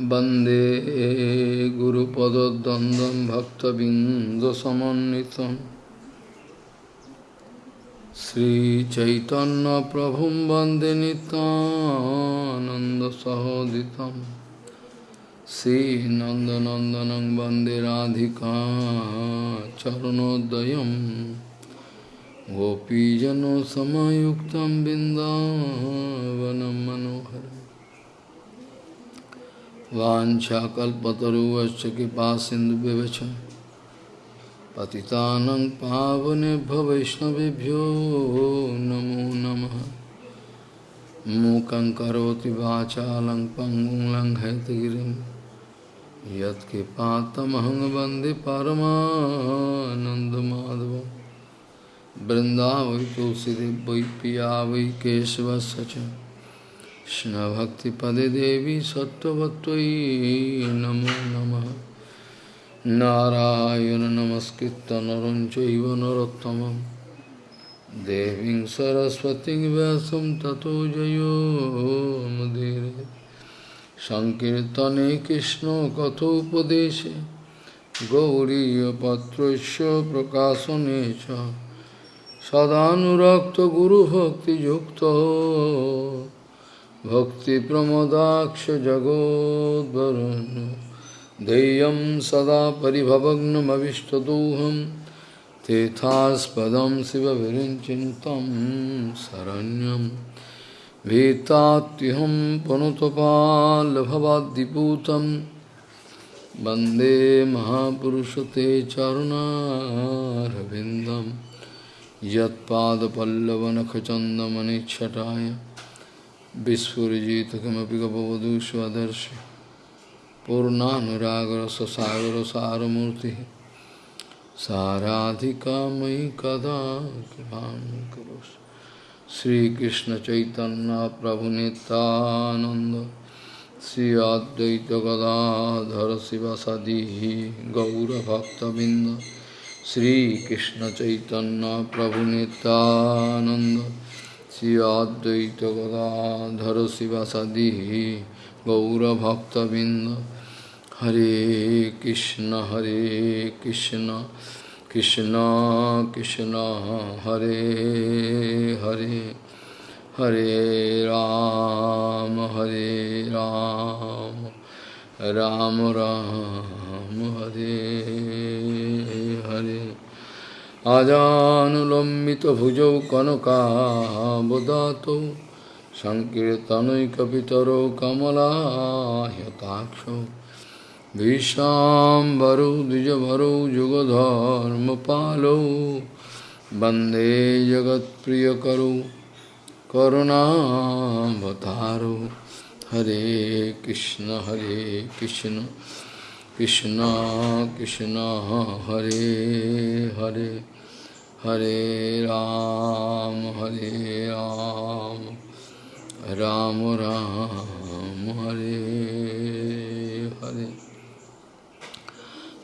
वंदे गुरुपदद्वन्द्वं भक्तबिन्दसमन्वितं। श्रीचैतन्यप्रभुं वंदे नितानन्दसहोदितं श्रीनन्दनन्दनं वंदे राधिका चरणोदयं गोपीजनसमयुक्तं बिन्दावनं मनोहरम्। वाछाकल्पतरुवश्च कृपा सिन्धुव्यवच पतितानं पावनेभ्य वैष्णवेभ्यो नमो नमः। मूकं करोति वाचालं पङ्गुं लङ्घयतगिरिं यत्कृपातमहं वंदे परमानन्दमाधवं। तुलसीदेव वै पिया वै च। Krishna Bhakti Pade Devi Sattvatvai Namo Nama Narayana Namaskritta Narancha Iva Narottamam Deving Saraswati Vyasam Tato Jayo Madire Sankirtane Krishna Kathopadeshe Gauriya Patrasya Prakasanecha Sadhanurakta Guru Bhakti Yukta भक्तिप्रमदाक्षजगोद्वरुन् देयं सदा परिभवग्नमविष्टदोहं तेथास्पदं शिवविरिञ्चिन्तं शरण्यं भीतात्युहं पुनुतपाल्भवाद्दिपूतं वंदे महापुरुषते चरुणारविन्दं यत्पादपल्लवनखचन्दमनिच्छटाय विस्फुजित किमपि गपवधु स्वदर्श पूर्णानुरागर ससागर सारमूर्ति साराधिका मयि कदा कृपा करोश Sri Krishna Chaitanya Prabhu Nityananda Sri Advaita Gadadhara Sivasadihi Gaura Bhakta Binda Sri Krishna Chaitanya Prabhu Nityananda चैतन्य प्रभु नित्यानंद श्री अद्वैत गदाधर शिवसदी गौरभक्तबिंद हरे कृष्ण हरे कृष्ण कृष्ण कृष्ण हरे हरे हरे राम हरे राम राम राम हरे हरे आजानुलम्बितभुजौ कनकाबदातौ सङ्कीर्तनैकपितरौ कमलायताक्षौ भीषाम्बरौ द्विजभरौ जुगधर्मपालौ वन्दे जगत्प्रियकरौ करुणावतारौ हरे कृष्ण हरे कृष्ण कृष्ण कृष्ण हरे हरे हरे राम हरे राम राम राम, हरे हरे।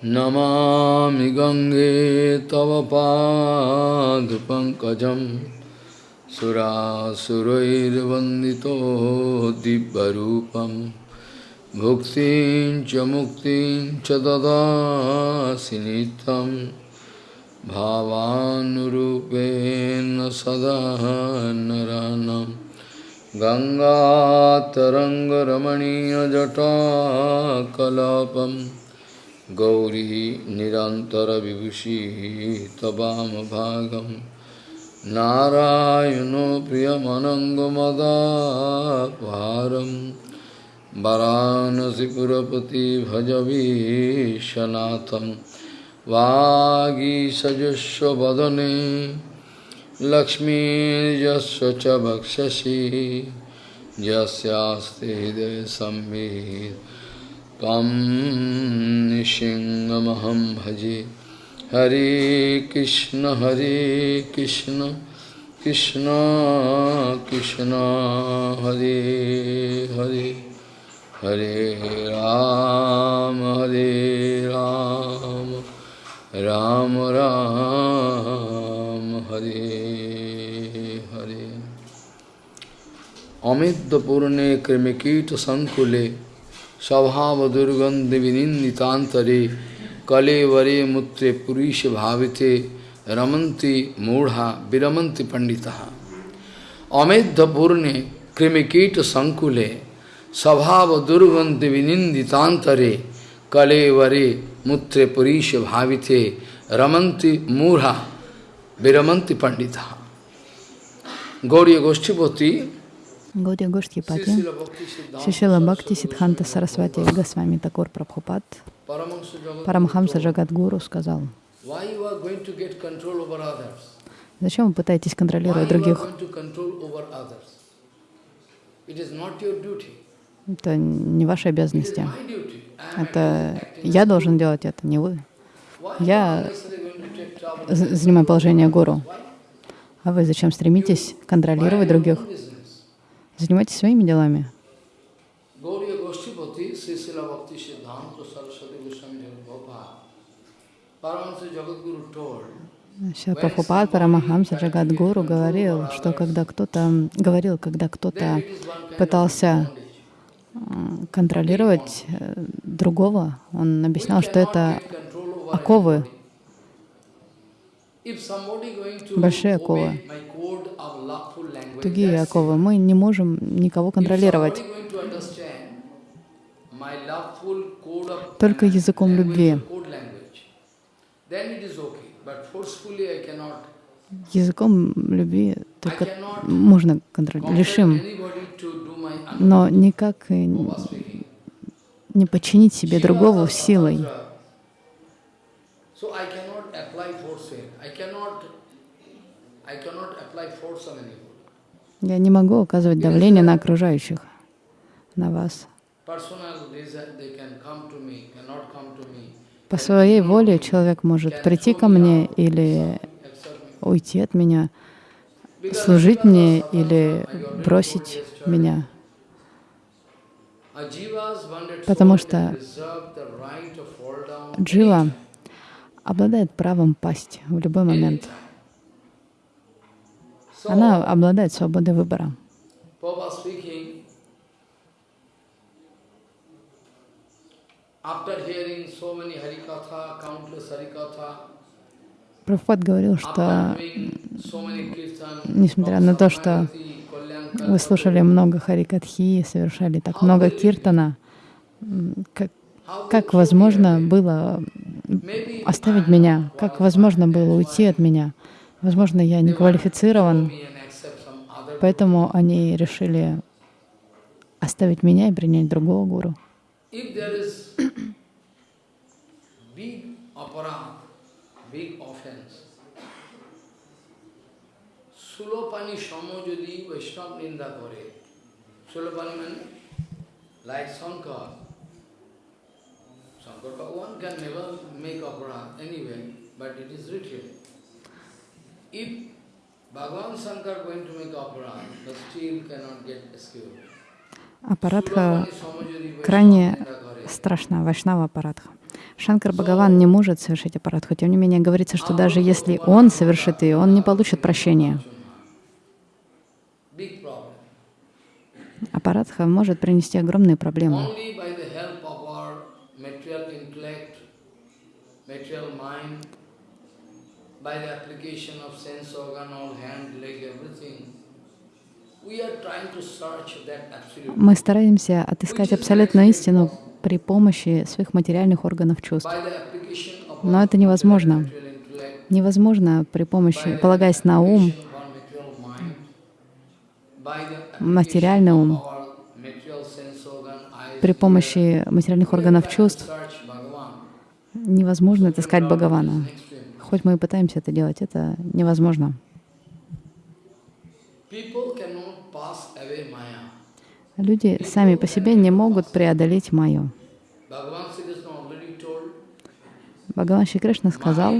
नमामि गङ्गे तव पादपङ्कजं सुरासुरैर्वन्दितो दिव्यरूपं। भुक्तिं च मुक्तिं च ददासि नित्यम्। भावानुरूपेण सदा नरानं गङ्गातरङ्गरमणीयजटाकलापं। गौरी निरन्तरविभूषिः तवामभागं नारायणो प्रियमनङ्गमदापारं वरानसिपुरपति भजवीशनाथम् वागीसजस्व वदने लक्ष्मीर्यस्व च वक्षसि यस्यास्ति हृदय संवित् तम निशिङ्गमहं भजे, हरे कृष्ण हरे कृष्ण कृष्ण कृष्ण, हरे हरे हरे राम हरे राम। राम राम, हरे हरे। अमितपूर्णे कृमिकीटसङ्कुले, स्वभावदुर्गन्धविनिन्दितान्तरे, कलेवरे मूत्रे पुरीषभाविते रमंती मूढा विरमन्ति पंडिता अमितपूर्णे दुर्गंध विनिंदितांतरे kale vare mutre purisha bhavite ramanti murha viramanti pandita. Gauriya Goshtipati Гаудия Гоштхипати, Шишила Бхакти Сидханта Сарасвати Госвами Такур Прабхупад, Парамхамса Джагадгуру сказал, Зачем вы пытаетесь контролировать других? Это не ваши обязанности. Это я должен делать это, не вы. Я занимаю положение гуру. А вы зачем стремитесь контролировать других? Занимайтесь своими делами. Прабхупад Парамахамса Джагадгуру говорил, что когда кто-то говорил, когда кто-то пытался контролировать э, другого, он объяснял, что это оковы, большие оковы тугие оковы. Мы не можем никого контролировать. Только языком любви. Языком любви только можно контролировать, лишим, но никак не подчинить себе другого силой. Я не могу оказывать давление на окружающих, на вас. По своей воле человек может прийти ко мне или уйти от меня, служить мне или бросить меня. Потому что джива обладает правом пасть в любой момент. Она обладает свободой выбора. Прабхупад говорил, что несмотря на то, что вы слушали много харикатхи, совершали так много киртана, как, как возможно было оставить меня, как возможно было уйти от меня. Возможно, я не квалифицирован, поэтому они решили оставить меня и принять другого гуру. Sulopani Shamo যদি বৈষ্ণব নিন্দা করে Sulopani মানে like Shankar. Shankar Bhagavan can never make opera anyway, but it is written. If Bhagavan Shankar going to make aparadha, but still cannot get escape. Апарадха крайне страшна, вайшнава апарадха. Шанкар Бхагаван не может совершить апарадху. Тем не менее, говорится, что даже если он совершит ее, он не получит прощения. Апарадха может принести огромные проблемы. by the application of sense organ, all hand, leg, everything. Мы стараемся отыскать абсолютную истину при помощи своих материальных органов чувств. Но это невозможно. Невозможно при помощи, полагаясь на ум, материальный ум, при помощи материальных органов чувств невозможно отыскать Бхагавана. Хоть мы и пытаемся это делать, это невозможно. Люди сами по себе не могут преодолеть майю. Бхагаван Шри Кришна сказал,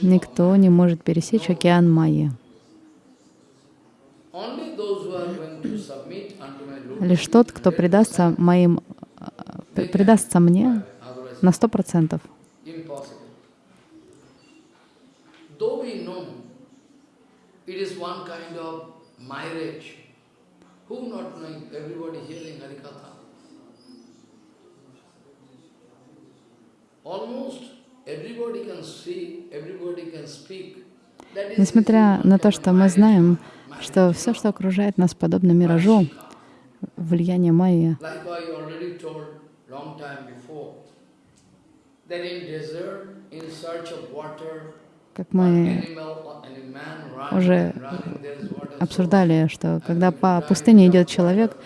Никто не может пересечь океан Майи. Лишь тот, кто предастся моим, э, предастся мне на сто процентов. Almost Несмотря на то, что мы знаем, что все, что окружает нас, подобно миражу, влияние майя, как мы уже обсуждали, что когда по пустыне идет человек,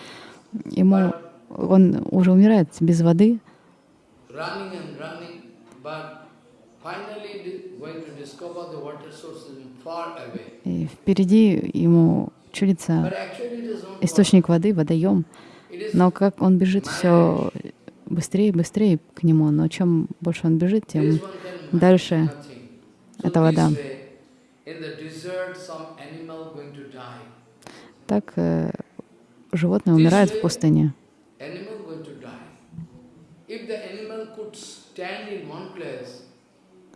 ему он уже умирает без воды, running and running, but finally di- going to discover the water source is far away. И впереди ему чудится источник воды, водоем, но как он бежит все быстрее и быстрее к нему, но чем больше он бежит, тем дальше this вода. Так э, животное умирает в пустыне. Animal going to die. If the animal could stand in one place,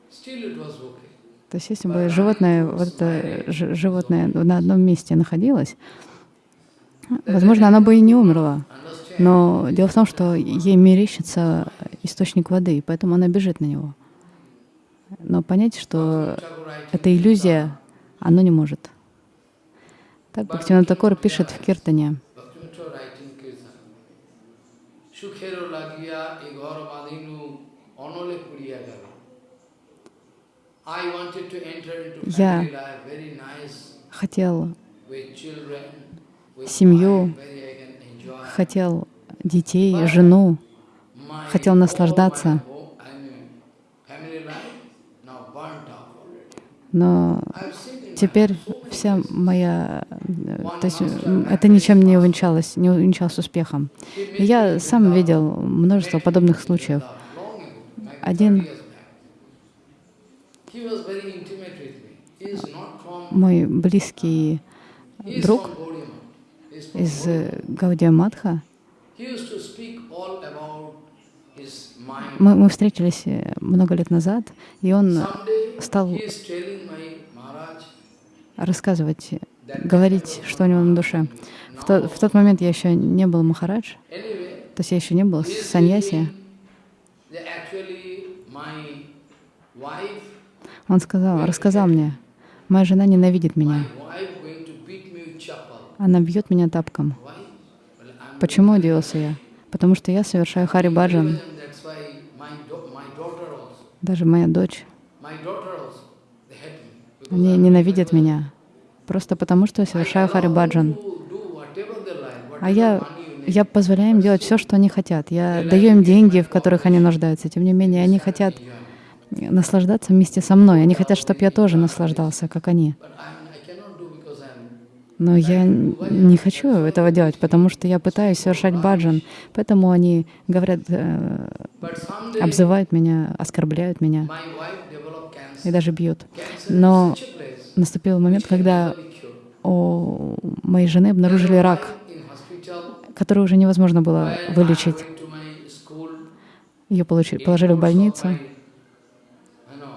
still it was okay. То есть если бы животное, вот это животное на одном месте находилось, возможно, оно бы и не умерло. Но дело в том, что ей мерещится источник воды, и поэтому она бежит на него. Но понять, что это иллюзия, оно не может. Так Бхактивinoda Такор пишет в Киртане. Lagiya e ghar badhinu onole puriya gala. I wanted to enter into Я Хотел семью, хотел детей, жену, хотел наслаждаться. но теперь вся моя... э, То есть это ничем не увенчалось, не увенчалось успехом. И я сам видел множество подобных случаев. Один- 30 years back. He was very intimate with me. He is not from, Мой близкий друг из Gaudiya э, Гаудия мы, мы встретились э, много лет назад, и он стал рассказывать, that говорить, что у него на душе. В, то- в тот момент я еще не был Махарадж, то есть я еще не был саньяси. wife, Он сказал, рассказал мне, моя жена ненавидит меня, она бьет меня тапком. Почему, удивился я? Потому что я совершаю хари баджан. Even That's why my, do- my daughter also, Даже моя дочь, они ненавидят меня. Просто потому, что я совершаю хари allow баджан. them to do whatever they like, А я, я позволяю им делать все, что они хотят. Я даю им деньги, в которых они нуждаются. Тем не менее, они хотят наслаждаться вместе со мной. Они хотят, чтобы я тоже наслаждался, как они. Но я не хочу этого делать, потому что я пытаюсь совершать баджан. Поэтому они говорят, э, обзывают меня, оскорбляют меня и даже бьют. Но наступил момент, когда у моей жены обнаружили рак, который уже невозможно было вылечить. Ее положили в больницу. my- I know,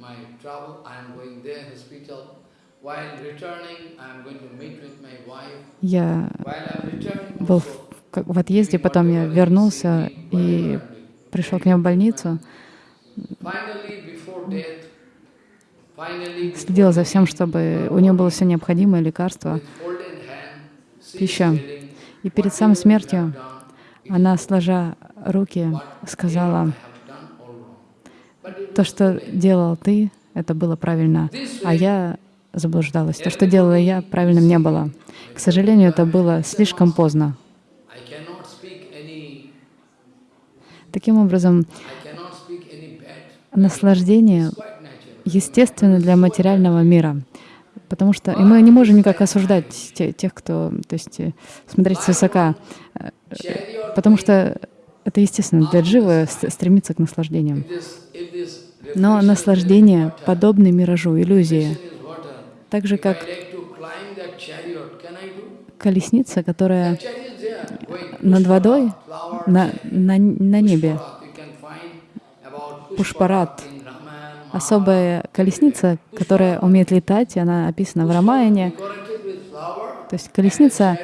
my travel, I'm going there, hospital. While returning, I'm going to meet with my wife. Я был в, в отъезде, потом я вернулся и пришел к ней в больницу, следил за всем, чтобы у нее было все необходимое, лекарство. пища. И перед "Whatever самой смертью она, сложа руки, сказала, I have done all wrong." But it то, что делал ты, это было правильно, а я заблуждалась. То, что делала я, правильным не было. К сожалению, это было слишком поздно. Таким образом, наслаждение естественно для материального мира. Потому что и мы не можем никак осуждать те- тех, кто, то есть, э, смотреть свысока, э, потому что это естественно для дживы стремиться к наслаждениям. Но наслаждение подобно миражу, иллюзии. Так же, как колесница, которая над водой, на, на, на небе. Пушпарат. Особая колесница, которая умеет летать, и она описана в Рамаяне. То есть колесница,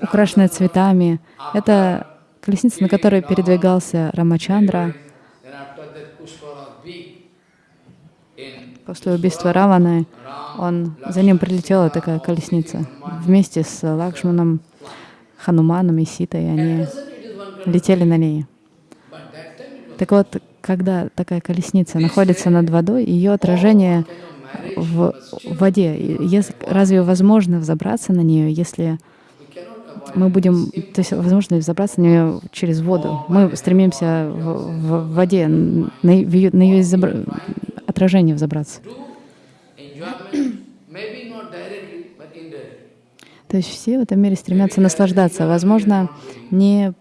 украшенная цветами, это колесница, на которой передвигался Рамачандра Then after that Pushpala beat in после убийства Раваны. Он, за ним прилетела такая колесница вместе с Лакшманом, Хануманом и Ситой. Они летели на ней. Так вот, когда такая колесница находится над водой, ее отражение в, воде. Разве возможно взобраться на нее, если мы будем, то есть возможно взобраться на нее через воду? Мы стремимся в, в- в воде, на, на ее изобра- отражение взобраться. То есть все в этом мире стремятся наслаждаться, возможно, не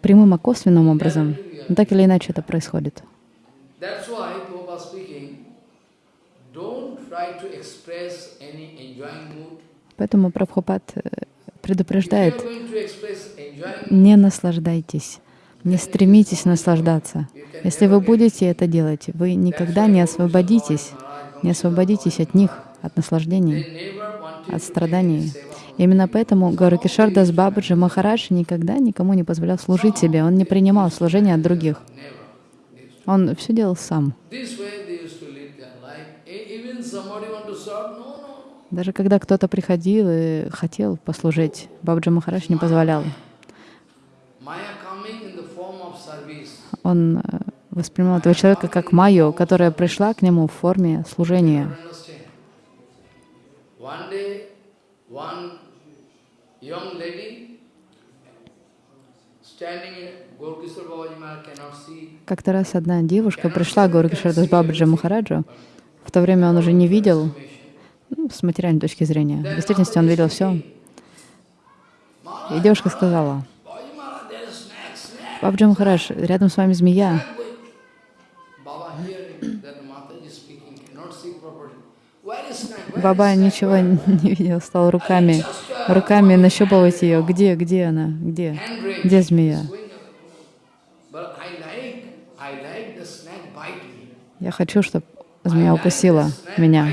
прямым, а косвенным образом. Но так или иначе это происходит. Поэтому Прабхупад э, предупреждает, не наслаждайтесь, не стремитесь наслаждаться. Если вы будете это делать, вы никогда не освободитесь, не освободитесь от них, от наслаждений, от страданий. Именно поэтому Гауракишар Дас Бабаджи Махарадж никогда никому не позволял служить себе, он не принимал служения от других. Он все делал сам. Даже когда кто-то приходил и хотел послужить, Бабаджи Махарадж не позволял. Он э, воспринимал этого человека как Майю, которая пришла к нему в форме служения. Как-то раз одна девушка пришла к Гауракишардас Бабаджи Махараджу. В то время он уже не видел, ну, с материальной точки зрения. В действительности он видел все. И девушка сказала, Babaji Maharaj, there is Бабаджи Махарадж, рядом с вами змея. Баба ничего не видел, стал руками, руками нащупывать ее. Где, где она, где, где змея? Я хочу, чтобы змея укусила меня,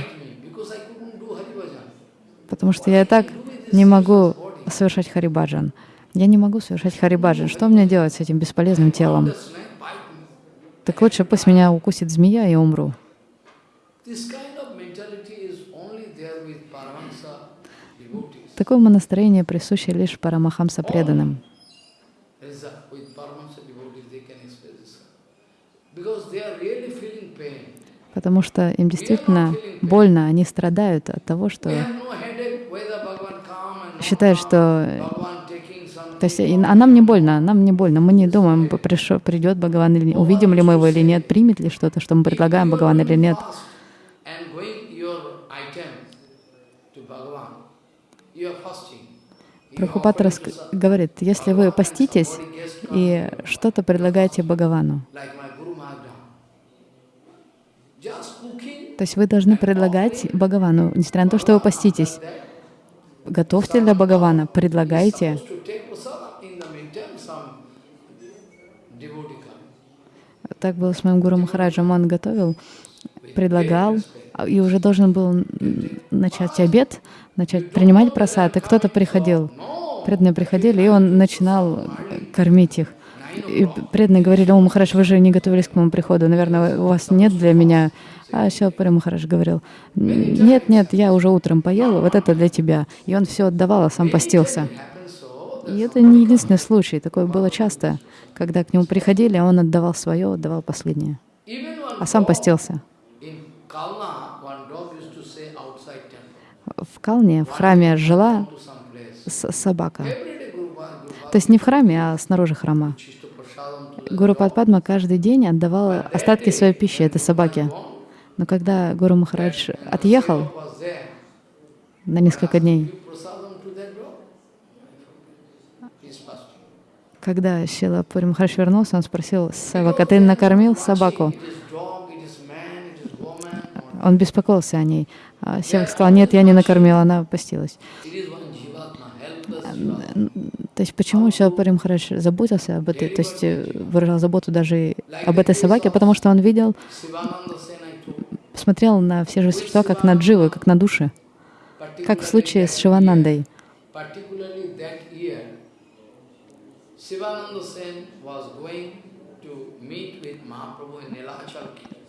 потому что я и так не могу совершать харибаджан. Я не могу совершать харибаджан. Что мне делать с этим бесполезным телом? Так лучше пусть меня укусит змея и умру. Такое настроение присуще лишь парамахамса преданным. Потому что им действительно больно, они страдают от того, что считают, что... То есть, а нам не больно, нам не больно. Мы не думаем, пришел, придет Бхагаван или нет, увидим ли мы его или нет, примет ли что-то, что мы предлагаем Бхагаван или нет. Рас- some- говорит, если вы поститесь и что-то предлагаете Бхагавану, то есть вы должны предлагать Бхагавану, несмотря на то, что вы поститесь. Готовьте для Бхагавана, предлагайте. Так было с моим Гуру Махараджем. Он готовил, предлагал, а- и уже должен был начать обед, начать принимать просад, и кто-то приходил. Преданные приходили, и он начинал кормить их. И преданные говорили, о, Махарадж, вы же не готовились к моему приходу, наверное, у вас нет для меня. А Шилпари Махарадж говорил, нет, нет, я уже утром поел, вот это для тебя. И он все отдавал, а сам постился. И это не единственный случай, такое было часто, когда к нему приходили, а он отдавал свое, отдавал последнее, а сам постился. В Калне, в храме жила собака. То есть не в храме, а снаружи храма. Chishto Prasadam to the Гуру Падпадма каждый день отдавал остатки своей пищи этой собаке. Но когда Гуру Махарадж отъехал на несколько дней, когда Шила Пури Махарадж вернулся, он спросил Севака, ты накормил собаку? Он беспокоился о ней. А Севак сказал, нет, я не накормил, она постилась. То есть почему Шилапари Махарадж заботился об этой, то есть э, выражал заботу даже об этой собаке, потому что он видел, смотрел на все же существа как на дживы, как на души. Как в случае с Шиванандой.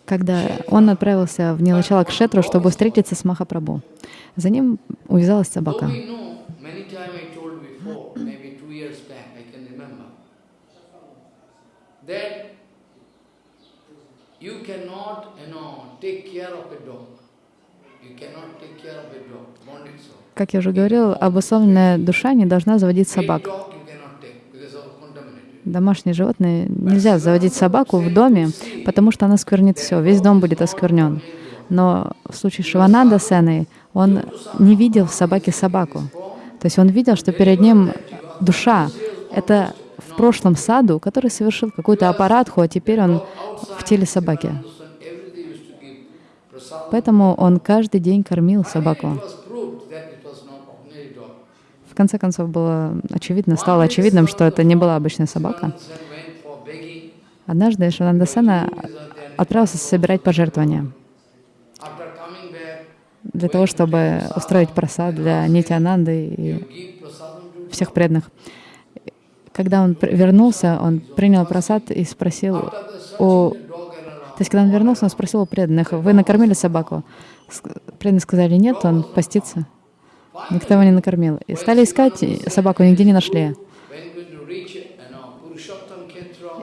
Когда он отправился в Нилачала Кшетру, чтобы встретиться с Махапрабху. За ним увязалась собака. we know, many times I told before, maybe two years back, I can remember, that you cannot, you know, take care of a dog. Как я уже говорил, обусловленная душа не должна заводить собак. Домашние животные нельзя заводить собаку в доме, потому что она сквернит все, весь дом будет осквернен. Но в случае Шивананда Сены он не видел в собаке собаку. То есть он видел, что перед ним душа. Это прошлом саду, который совершил какую-то аппаратху, а теперь он в теле собаки. Поэтому он каждый день кормил собаку. В конце концов было очевидно, стало очевидным, что это не была обычная собака. Однажды Шивананда Сена отправился собирать пожертвования для того, чтобы устроить просад для Нитянанды и всех преданных. Когда он вернулся, он принял просад и спросил у... То есть, когда он вернулся, он спросил у преданных, вы накормили собаку? Преданные сказали, нет, он постится. Никто его не накормил. И стали искать, собаку нигде не нашли.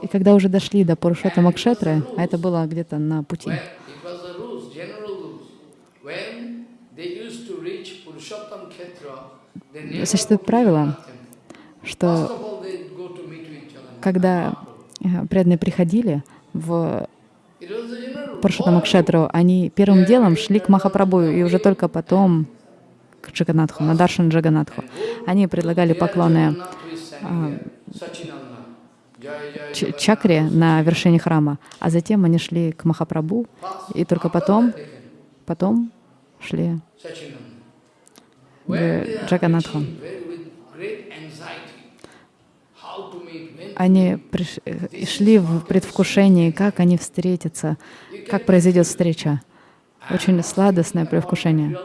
И когда уже дошли до Пурушоттама Кшетры, а это было где-то на пути, Существует правило, что First of all, they go to meet with Jagannath. Когда э, преданные приходили в It was the general rule. Пурушоттама Кшетру, они первым делом шли к Махапрабху, и уже только потом к Джаганатху, на Даршан Джаганатху. Они предлагали поклоны ч- чакре на вершине храма, а затем они шли к Махапрабху, и только потом, потом шли к Джаганатху. Они приш- шли в предвкушении, как они встретятся, как произойдет встреча. Очень сладостное предвкушение.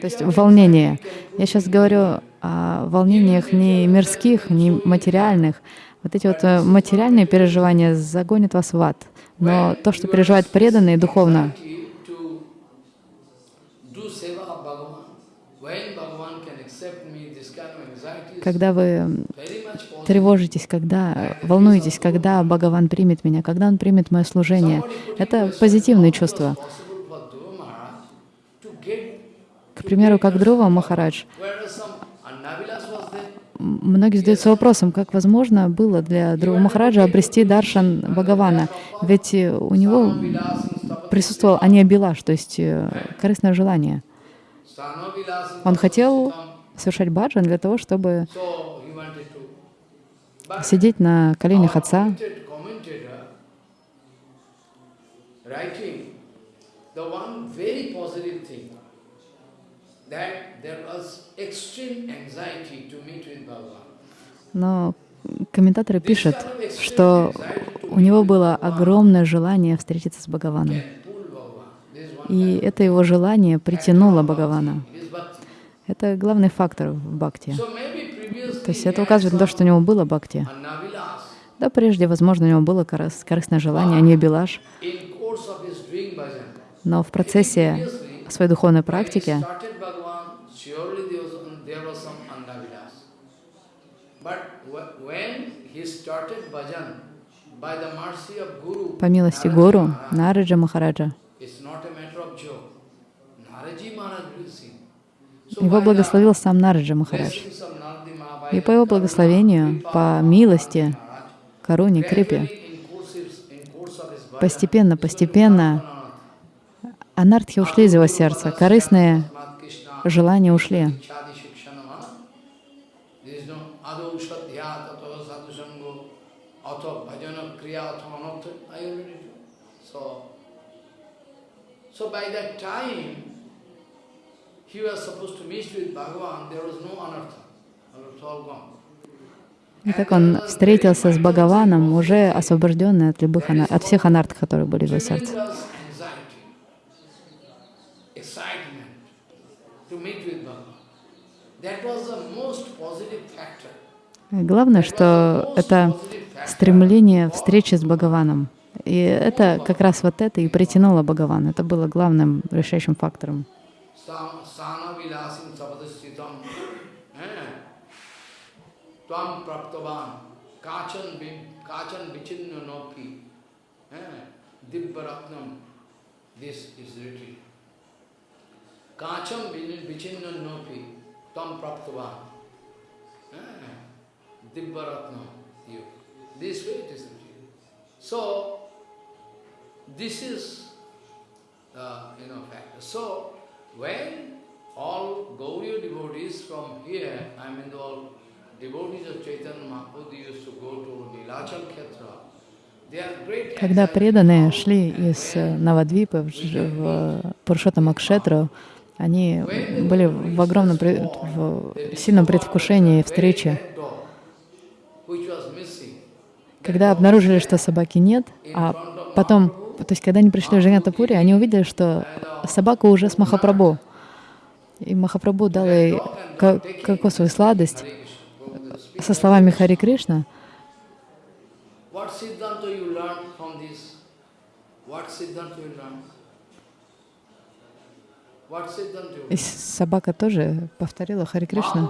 То есть волнение. Я сейчас говорю о волнениях не мирских, не материальных. Вот эти вот э, материальные переживания загонят вас в ад. Но то, что переживают преданные духовно, когда вы тревожитесь, когда волнуетесь, когда Бхагаван примет меня, когда Он примет мое служение, это позитивные чувства. К примеру, как Друва Махарадж, многие задаются вопросом, как возможно было для Друва Махараджа обрести даршан Бхагавана, ведь э, у него присутствовал аниабилаш, то есть э, корыстное желание. Он хотел совершать баджан для того, чтобы сидеть на коленях отца, Bhagavan. но комментаторы пишут, что у него было огромное желание встретиться с Бхагаваном. И это его желание притянуло Бхагавана. Это главный фактор в бхакти. То есть это указывает на то, что у него было бхакти. Да, прежде, возможно, у него было корыс- корыстное желание, а не билаш. Но в процессе своей духовной практики started Bhagavan, surely there was, there was some Annavilas. But wh- when he started bhajan, by the mercy of Guru, по милости Naraji Гуру, Maharaj, Нараджа Махараджа, It's not a matter of joke. Naraji Maharaj will sing. So его благословил сам Нараджа Махарадж. И по его благословению, по милости, Каруне, Крипе, постепенно, постепенно анартхи ушли из его сердца, корыстные желания ушли. So by that time, И так он встретился с Бхагаваном, уже освобожденный от любых от всех анарт, которые были в его сердце. Главное, что это стремление встречи с Бхагаваном. И это как раз вот это и притянуло Бхагаван. Это было главным решающим фактором. त्वाम प्राप्तवान। काचन काचन विचिन्न नौकी दिव्य रत्नम this is rated काचम विचिन्न नौकी त्वाम प्राप्तवान। दिव्य Ratnam you this way it is written so this is Uh, you know, fact. So, when all Gauriya devotees from here, I mean all Когда преданные шли из э, Навадвипы в, Дж- в Пуршотамакшетру, они были в огромном, в сильном предвкушении встречи. Когда обнаружили, что собаки нет, а потом, то есть когда они пришли в Джанатапури, они увидели, что собака уже с Махапрабху. И Махапрабху дал ей ко- кокосовую сладость со словами Хари Кришна. И собака тоже повторила Хари Кришна.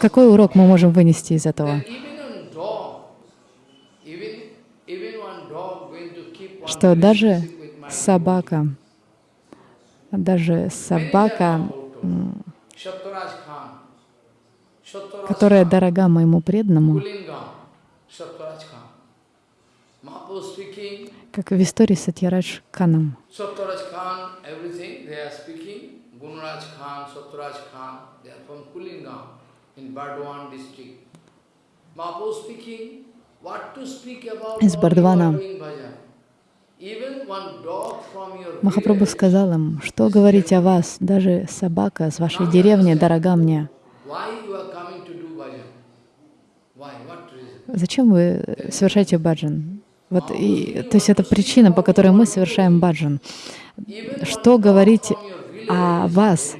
Какой урок мы можем вынести из этого? Что даже собака, даже собака, которая дорога моему преданному, как в истории с Сатьярадж about Из Бардвана. Махапрабху сказал им, что говорить о вас, даже собака с вашей деревни дорога мне. why you are coming to do bhajan? Why? What reason? Зачем вы совершаете баджан? Вот и, то есть это причина, по которой мы совершаем баджан. Что говорить о вас?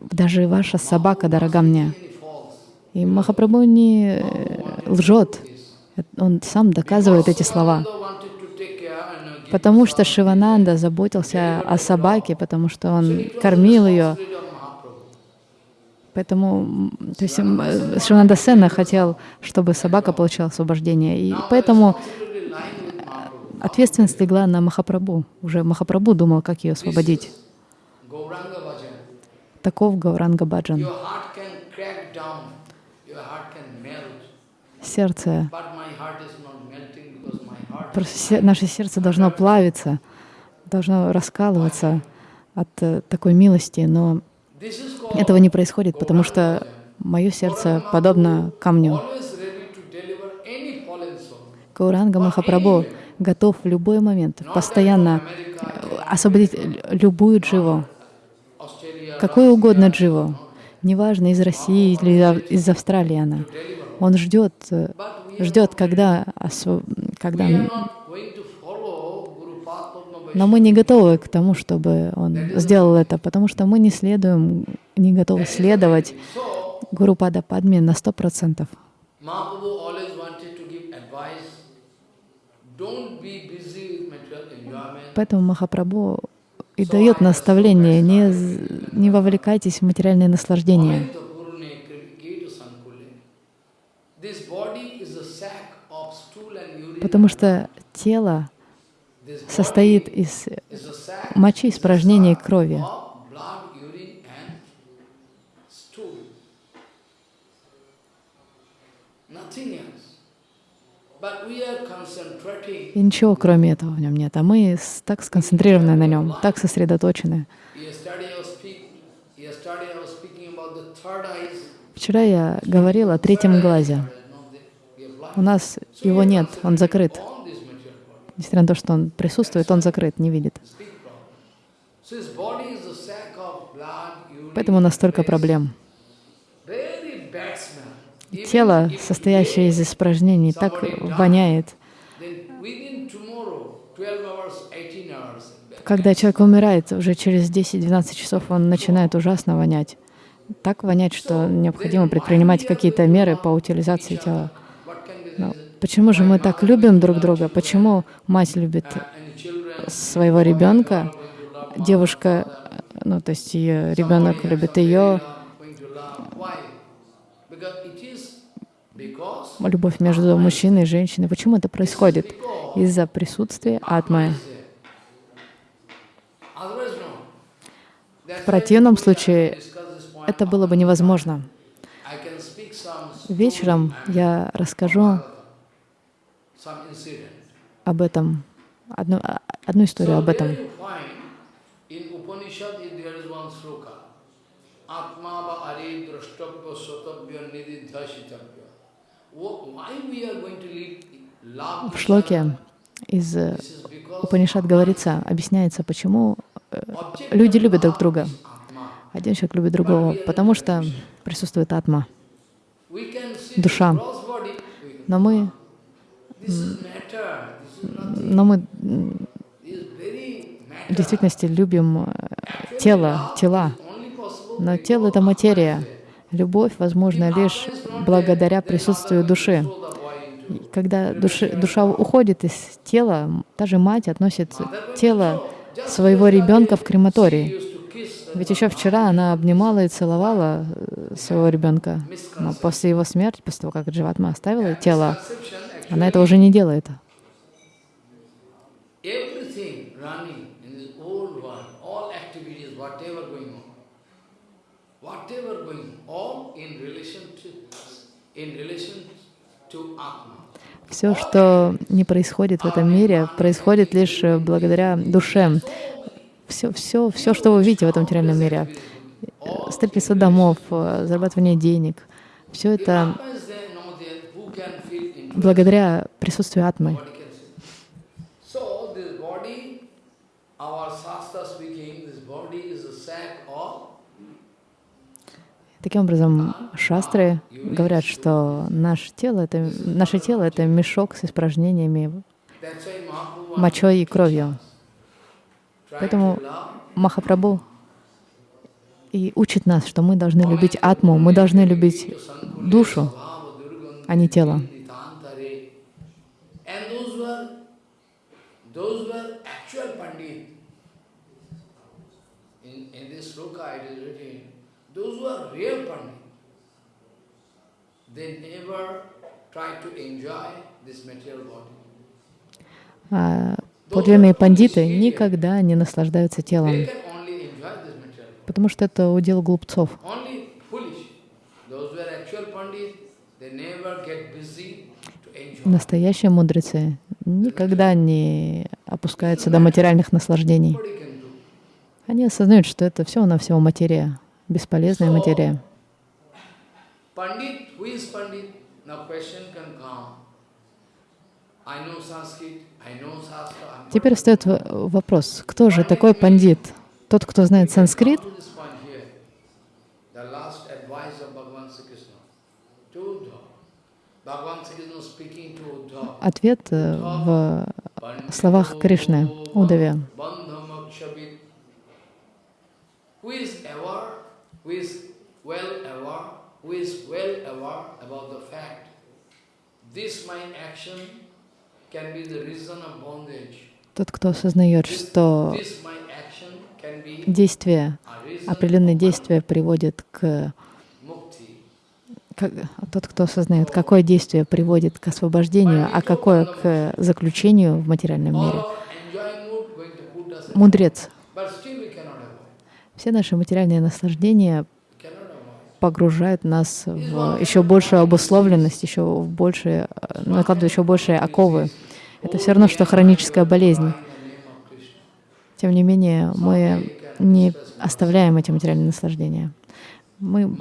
Даже ваша собака дорога мне. И Махапрабху не э, лжет. Он сам доказывает эти слова. Потому что Шивананда заботился о собаке, потому что он кормил ее. Поэтому, то есть э, Шивананда Сена хотел, чтобы собака получила освобождение. И поэтому Mahaprabhu. ответственность легла на Махапрабху. Уже Махапрабху думал, как ее освободить. Таков Гауранга Баджан. Сердце, наше сердце должно плавиться, должно раскалываться от э, такой милости, но этого не происходит, потому что мое сердце подобно камню. Гауранга Махапрабху готов в любой момент постоянно э, освободить любую дживу, какую угодно дживу, неважно, из России или из Австралии она. Он ждет, э, ждет, когда, когда... we are not going to follow Guru Padma Но мы не готовы к тому, чтобы он сделал это, потому что мы не следуем, не готовы следовать Гуру Пада Падме на сто процентов. Поэтому Махапрабху и дает наставление, не, не вовлекайтесь в материальные наслаждения. Потому что тело состоит из мочи, испражнений и крови. И ничего кроме этого в нем нет. А мы так сконцентрированы на нем, так сосредоточены. Вчера я говорила о третьем глазе. У нас его нет, он закрыт. On this material body. Несмотря на то, что он присутствует, он закрыт, не видит. Поэтому у нас столько waste. проблем. Тело, состоящее из испражнений, так воняет. then within tomorrow, 12 hours, 18 hours, Когда человек умирает, уже через 10-12 часов он начинает ужасно вонять. Так вонять, что необходимо предпринимать какие-то меры по утилизации тела. Но почему же мы так любим друг друга? Почему мать любит своего ребенка, девушка, ну то есть ее ребенок любит ее, любовь между мужчиной и женщиной. Почему это происходит? Из-за присутствия атмы. В противном случае это было бы невозможно. Вечером я расскажу. Об этом, одну, а- одну историю об этом. В шлоке из э, Упанишат говорится, объясняется, почему э, люди любят друг друга. Один человек любит другого, потому что присутствует атма. Душа. Но мы, This is matter. This is nothing. Но мы в действительности любим э, тело, тела. Но тело — это материя. Любовь возможна лишь благодаря присутствию души. И Когда души, душа уходит из тела, м, даже мать относит тело своего ребенка в kiss Ведь еще вчера она обнимала и целовала э, своего ребенка. Но после его смерти, после того, как Дживатма оставила тело, она этого уже не делает. Все, что не происходит в этом мире, происходит лишь э, благодаря душе. Все, все, все, что вы видите в этом материальном мире, строительство домов, э, зарабатывание денег, все это a sack of Таким образом, шастры говорят, что наше тело это, наше тело — это мешок с испражнениями, мочой и кровью. Поэтому Махапрабху и учит нас, что мы должны любить атму, мы должны любить душу, а не тело. Nitantare. And those were those were actual pandit. In, in this sloka it is written, those were real pandit. They never tried to enjoy this material body. А подлинные пандиты никогда не наслаждаются телом, потому что это удел глупцов. Настоящие мудрецы никогда не опускаются до материальных наслаждений. Они осознают, что это все на всего материя, бесполезная материя. Теперь встает вопрос, кто же такой пандит? Тот, кто знает санскрит? to this point here. The last advice of Bhagavan Sri Krishna to Uddhava. Bhagavan Sri Krishna speaking to Uddhava. Ответ э, в словах Кришны, Удаве. Bandhamakshabit. Who is aware, who is well aware, who is well aware about the fact this my action can be the reason of bondage. Тот, кто осознает, что действие, определенные действия приводят к... как- тот, кто осознает, какое действие приводит к освобождению, а какое к заключению в материальном мире. Мудрец. Все наши материальные наслаждения погружают нас в еще большую обусловленность, еще в большие, э, накладывают еще большие оковы. Это все равно, что хроническая болезнь. Тем не менее, мы не оставляем эти материальные наслаждения. Мы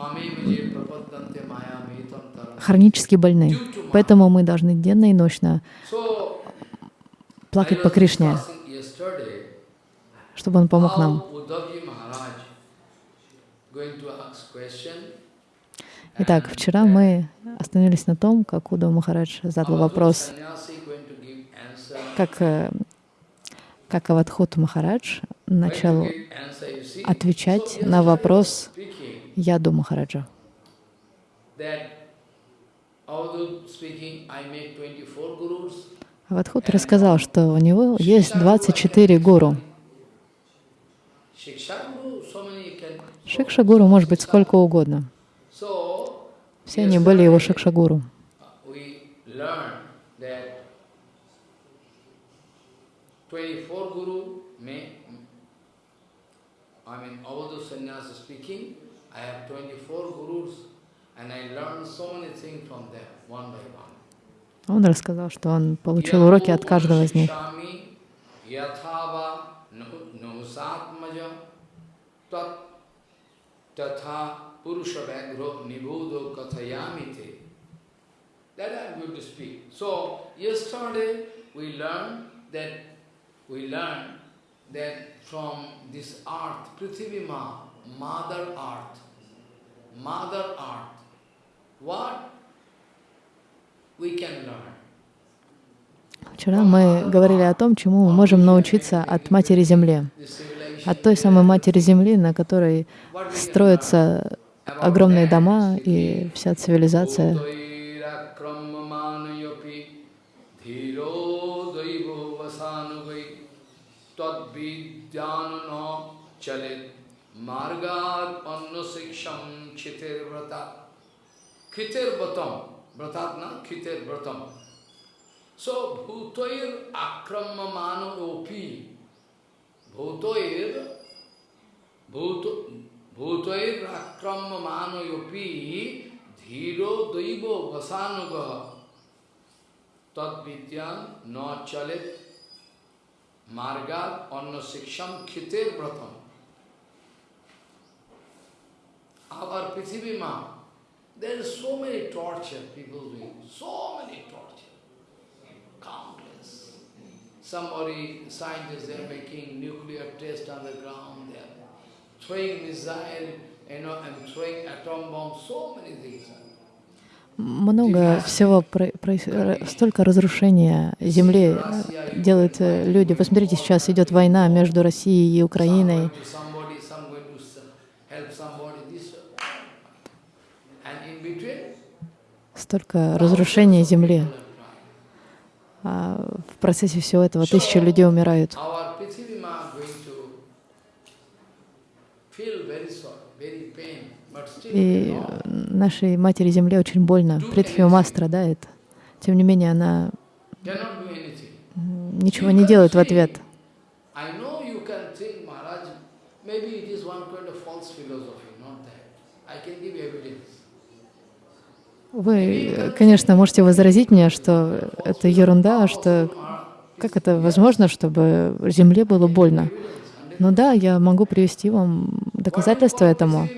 хронически больны, поэтому мы должны денно и ночно плакать по Кришне, чтобы Он помог нам. Итак, вчера мы остановились на том, как Уда Махарадж задал вопрос, как, э, как Авадхут Махарадж начал отвечать на вопрос Яду Махараджа. that although speaking, I make 24 gurus. Авадхут рассказал, что у него есть 24 гуру. Shiksha guru, so many can. Шикша гуру может быть сколько угодно. Все они были его yesterday, шикша гуру. we learned that 24 guru may, I mean, Avadhu Sannyasa speaking, I have 24 gurus and I learned so many things from them, one by one. Он рассказал, что он получил уроки от каждого из них. Shikshami yathava nuhusatmaja tat tatha purusha vagro nibudo kathayamite. That I am going to speak. So, yesterday we learned that, we learned that from this earth, Prithvi Ma, Mother Earth, Mother Earth, what we can learn? Вчера мы говорили о том, чему мы можем научиться от Матери Земли, от той самой Матери Земли, на которой строятся огромные дома и вся цивилизация. Udairakramamanyapi मार्गात अन्न शिक्षम खितिर व्रता खितिर व्रतम व्रतात ना खितिर व्रतम सो भूतोर आक्रम मानोपी भूतोर भूत भूतोर आक्रम मानोपी धीरो दैव वसानुग। तद्विद्यान न चलित। मार्गात अन्न शिक्षम खितिर व्रतम Our Prithvi Ma, there is so many torture people doing, so many torture, countless. Somebody, scientists, they are making nuclear test on the ground, they are throwing missile, you know, and throwing atom bomb, so many things. Много всего, про- р- столько разрушения Земли э, делают э, люди. Посмотрите, сейчас идет война между Россией и Украиной. going to somebody, some going to s- help somebody, this. And in between, Столько разрушения Земли. А в процессе всего этого тысячи людей умирают. И нашей матери Земле очень больно. Притхвима страдает. Тем не менее, она ничего не делает в ответ. I know you can think, Maharaj, maybe it is one kind of false philosophy, not that. I can give evidence. Вы, конечно, можете возразить мне, что это ерунда, что как это возможно, чтобы Земле было больно. Но да, я могу привести вам доказательства этому.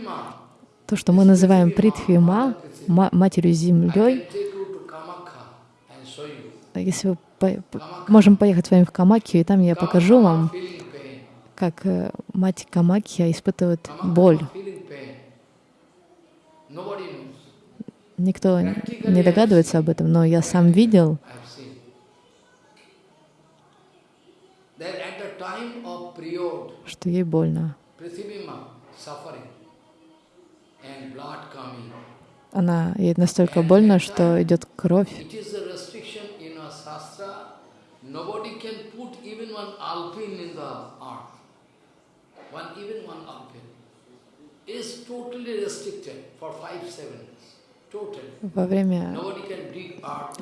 То, что мы называем Притхвима, ма- Матерью Землей, если вы по- можем поехать с вами в Камакью, и там я покажу вам, как э, мать Камакья испытывает боль. Никто не догадывается об этом, но я сам видел, что ей больно. Она ей настолько больно, что идет кровь. Во время,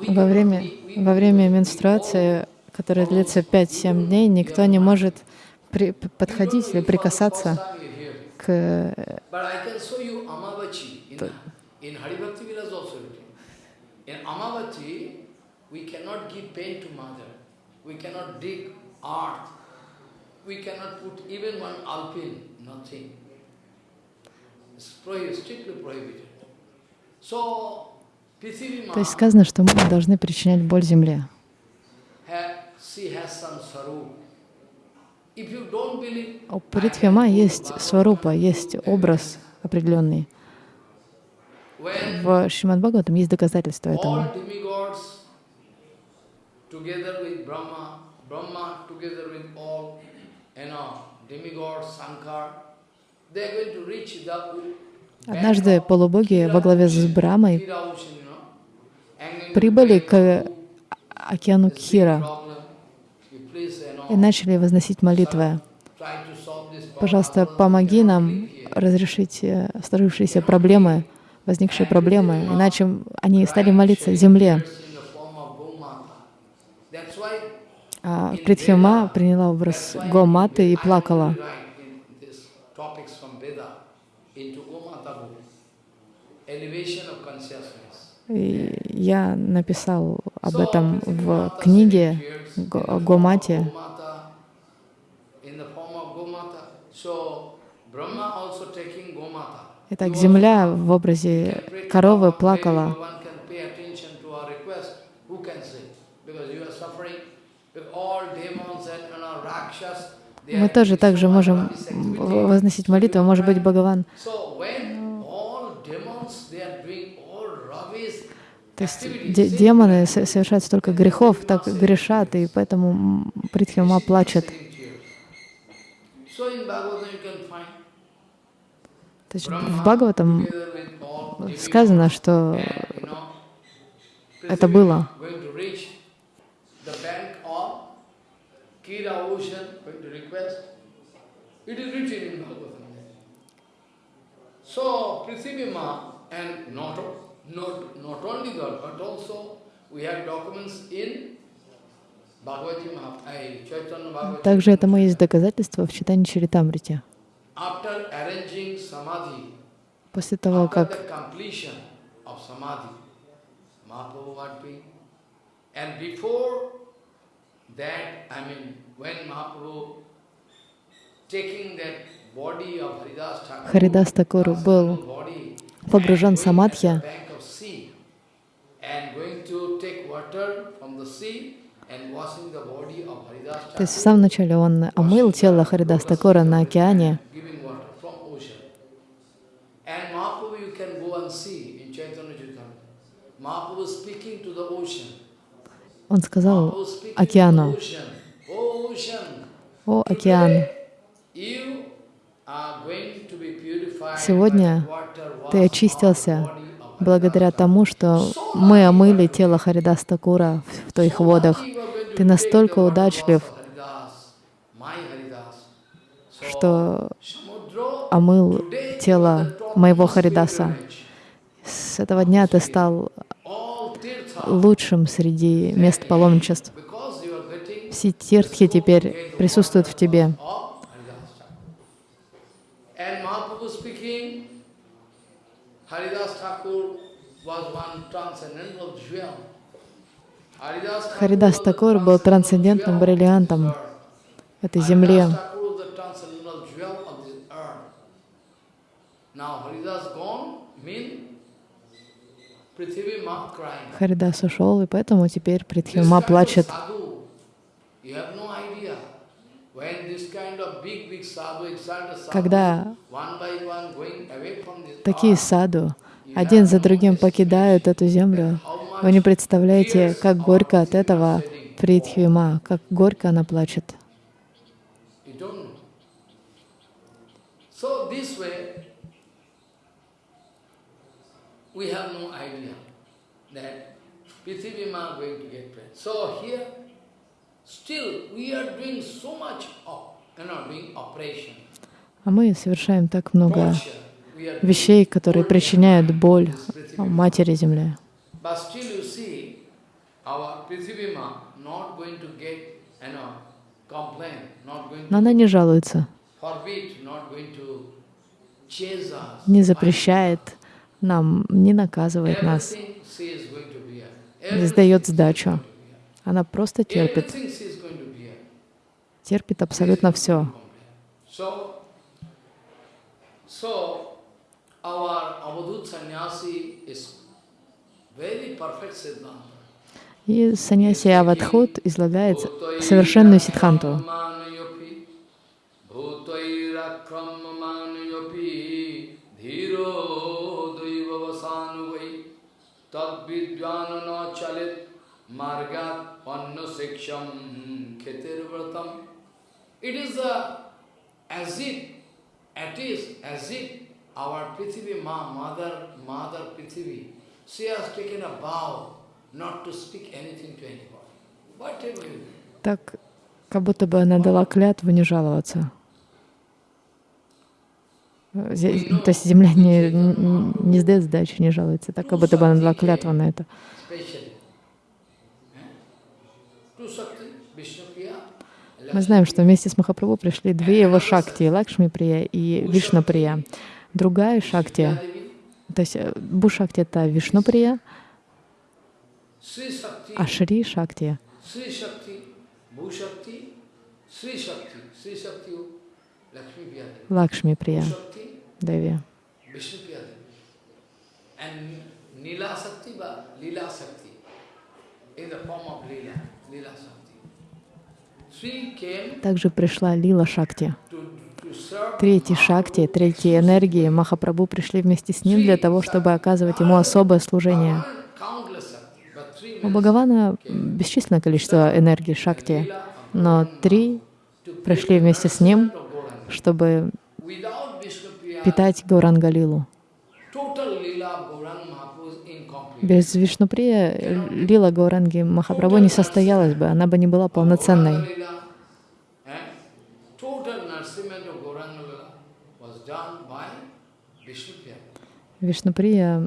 во время, во время менструации, которая длится 5-7 дней, никто не может при- подходить или прикасаться к... э, we cannot put even one alpine, nothing. It's strictly prohibited. То есть сказано, что мы не должны причинять боль земле. У Притхвима есть сварупа, есть образ определенный. В Шримад Бхагаватам есть доказательства with Brahma, Однажды полубоги во главе с Брамой прибыли к океану Кхира и начали возносить молитвы. Пожалуйста, помоги нам разрешить э, сложившиеся проблемы, возникшие проблемы, иначе они стали молиться земле. А Притхима приняла образ Гоматы и плакала. И я написал об этом в книге Го- о Гомате. Gomata, in the form of Gomata. So Brahma also taking Gomata. Итак, земля в образе коровы плакала. Мы тоже также можем возносить молитву. Может быть, Бхагаван. So when all demons they are doing all rubbish То есть де- демоны со- совершают столько грехов, так грешат, и поэтому Притхима плачет. То есть в Бхагаватам сказано, что это было. So Prithivima and not, not, not only that, but also we have documents in также этому есть доказательства в читании samadhi, После того, как Харидас Такур был погружен в самадхи, то есть в самом начале он омыл тело Харидас Такура на океане, он сказал океану. Oh «О, океан, Сегодня ты очистился благодаря тому, что мы омыли тело Харидас Такура в твоих водах. Ты настолько удачлив, что омыл тело моего Харидаса. С этого дня ты стал лучшим среди мест паломничеств. Все тиртхи теперь присутствуют в тебе. of Haridas Thakur. And Mahaprabhu speaking, Haridas Thakur was one transcendental jewel. Haridas Thakur Харидас Такур был трансцендентным бриллиантом этой земле. Харидас ушел, и поэтому теперь Притхима плачет. Когда такие саду один за другим покидают эту землю, вы не представляете, как горько от этого Притхвима, как горько она плачет. still we are doing so much of, you know, doing operation, А мы совершаем так много вещей, которые причиняют боль Матери Земле. Но она не жалуется, не запрещает нам, не наказывает нас, не сдает сдачу. Она просто терпит, терпит абсолютно все. So, our Avadut sannyasi is very perfect Siddhanta. И саньяси Авадхут излагает совершенную vratam. It is the, as if, it is as if our Prithivi Ma, mother, mother Prithivi, she has taken a vow not to speak anything to anybody. Whatever you do. Так, как будто бы она дала клятву не жаловаться. Зе- То есть земля не, не сдает сдачи, не жалуется. Так, как будто бы она дала клятву на это. Мы знаем, что вместе с Махапрабху пришли две его шакти, Лакшми Прия и Вишну Прия. Другая шакти, то есть э, Бушакти — это Вишну Прия, а Шри Шакти Лакшми Прия, Деви. Shakti, but Lila Shakti, in the form of Lila. Также пришла Лила Шакти. Третьи Шакти, третьи энергии Махапрабху пришли вместе с ним для того, чтобы оказывать ему особое служение. У Бхагавана бесчисленное количество энергии Шакти, но три пришли вместе с ним, чтобы питать Гаурангалилу. total Lila of Gauranga Mahaprabhu is incomplete. Без Вишнуприя Лила Гауранги Махапрабху не состоялась бы, она бы не была полноценной. Eh. Вишнуприя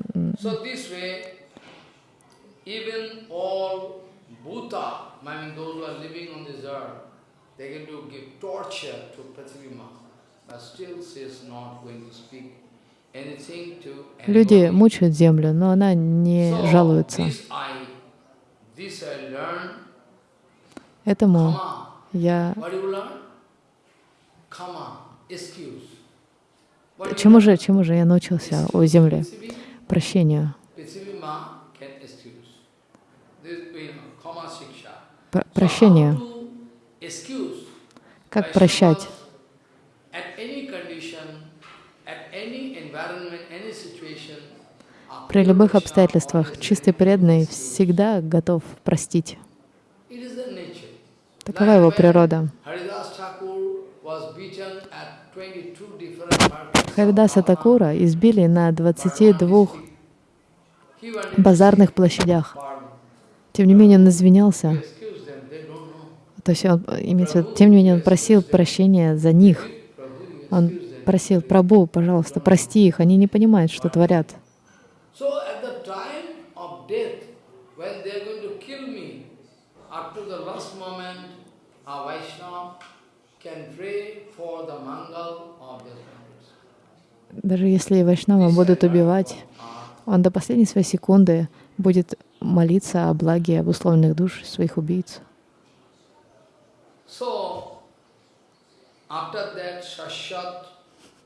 люди мучают землю, но она не жалуется. Этому я... Чему же, чему же я научился о земле? Prithvi- Прощению. Ma can excuse. This, you know, Kama Shiksha. Пр- So how Прощение. to excuse Как прощать? Vaishnavas At any condition, at any environment, any situation, a При любых обстоятельствах чистый преданный всегда готов простить. Такова его природа. Haridas Thakur was beaten at 22 different markets of Харидаса. Такура избили на 22 He went into базарных площадях. Тем не менее, он извинялся. То есть он, имеется, в виду, тем не менее, он просил прощения за них. Он просил, Прабу, пожалуйста, прости их, они не понимают, что творят. So at the time of death, when they are going to kill me, up to the last moment, a Vaishnava can pray for the mangal of members. Даже если Вайшнава будут убивать, он до последней своей секунды будет молиться о благе обусловленных душ своих убийц. So, after that, Shashat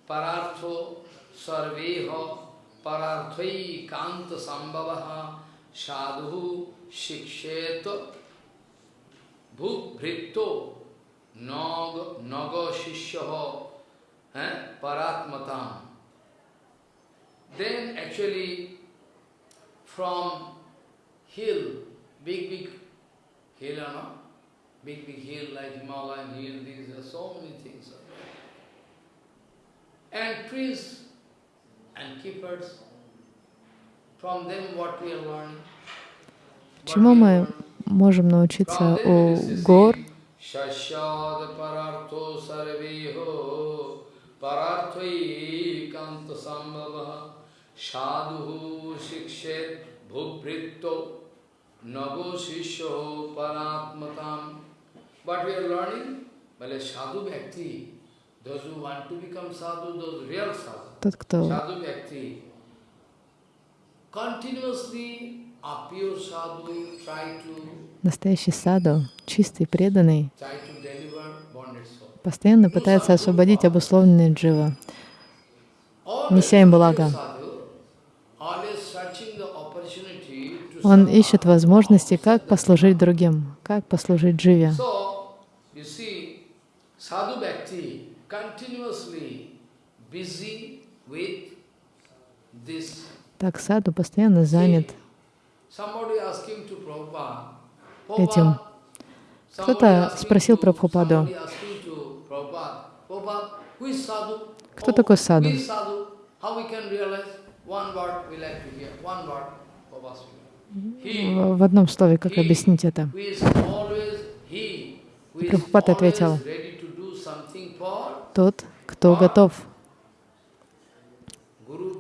Parartho Sarveha परार्थी संभव साधु शिक्षेत भूभृतो नग नग शिष्य परात्मता। Then actually from hill big big hill है ना big big hill like Himalaya hill these so many things and prince Чему мы можем научиться у гор, sadhu shikshet bhupritto nago shishyo paratmatam. What we are learning? Well, sadhu bhakti. Those who want to become sadhu, those real sadhu. Тот, кто настоящий саду, чистый, преданный, постоянно пытается освободить обусловленные джива, неся им благо. Он ищет возможности, как послужить другим, как послужить дживе. Sadhu bhakti continuously busy Так саду постоянно занят этим. Кто-то спросил to- Прабхупаду, somebody asked him to Prabhupada, "Prabhupada, who is sadhu? Кто Oh, такой саду? в одном слове, как объяснить это? always ответил, Тот, кто готов,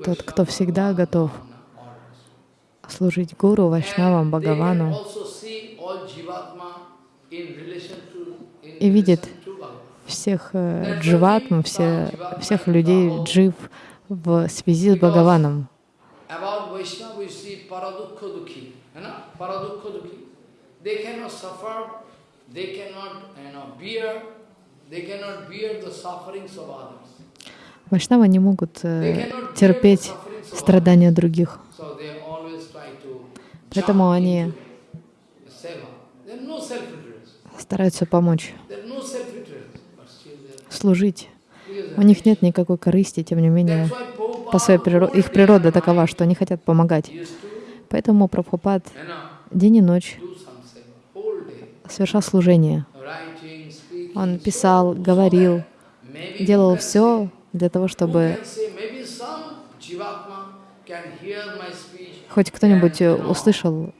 тот, кто всегда готов служить Гуру, Вайшнавам, Бхагавану и видит всех э, дживатм, все, всех людей, джив в связи с Бхагаваном. They cannot bear the sufferings of others. Вайшнавы не могут э, терпеть страдания других, поэтому они стараются помочь, служить. У них нет никакой корысти, тем не менее, по своей природе, их природа такова, что они хотят помогать. Поэтому Прабхупад день и ночь совершал служение. Он писал, говорил, делал все для того, чтобы хоть кто-нибудь э, услышал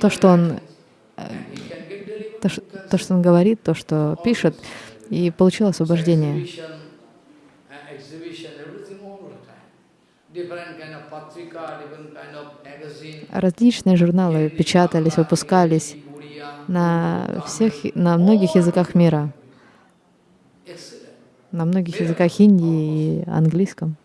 то, что он, то, что он говорит, то, что пишет, и получил освобождение. Uh. Различные журналы печатались, выпускались на всех, на многих языках мира. На многих языках Индии и английском.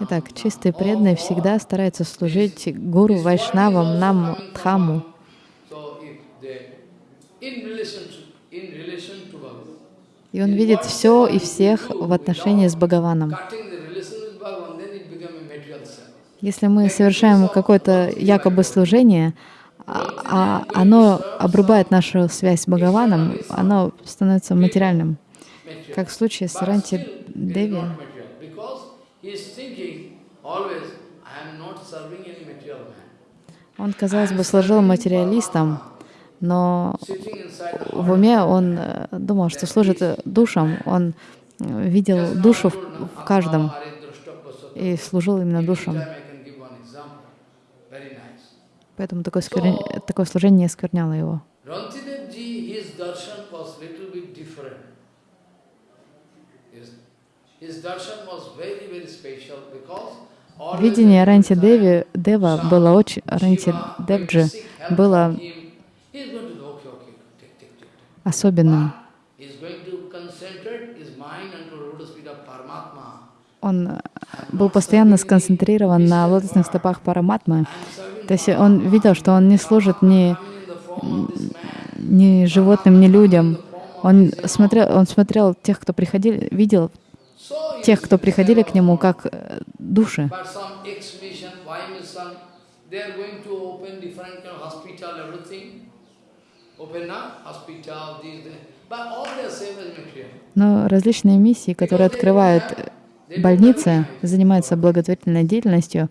Итак, преданный All- всегда старается служить гуру, вайшнавам, нам, дхаму. И он видит все и всех в отношении с Бхагаваном. cutting the relation with Bhagavan, then it become a material self. Если мы совершаем какое-то якобы служение, а, а оно обрубает нашу связь с Бхагаваном, оно становится материальным. Как в случае с Ранти Деви. Он, казалось бы, служил материалистом, но в уме он э, думал, что служит душам. Он э, видел душу в каждом и служил именно душам. Anytime I can give one example. Very nice. Поэтому такое, скверня- такое служение не оскверняло его. Видение Ранти Деви, Дева было очень, Ранти Девджи было особенным. Он э, был постоянно сконцентрирован на лотосных стопах Параматмы. То есть он видел, что он не служит ни, ни животным, ни людям. Он смотрел, он смотрел тех, кто приходили, видел тех, кто приходили к нему, как э, души. Но различные миссии, которые открывают больницы, занимаются благотворительной деятельностью,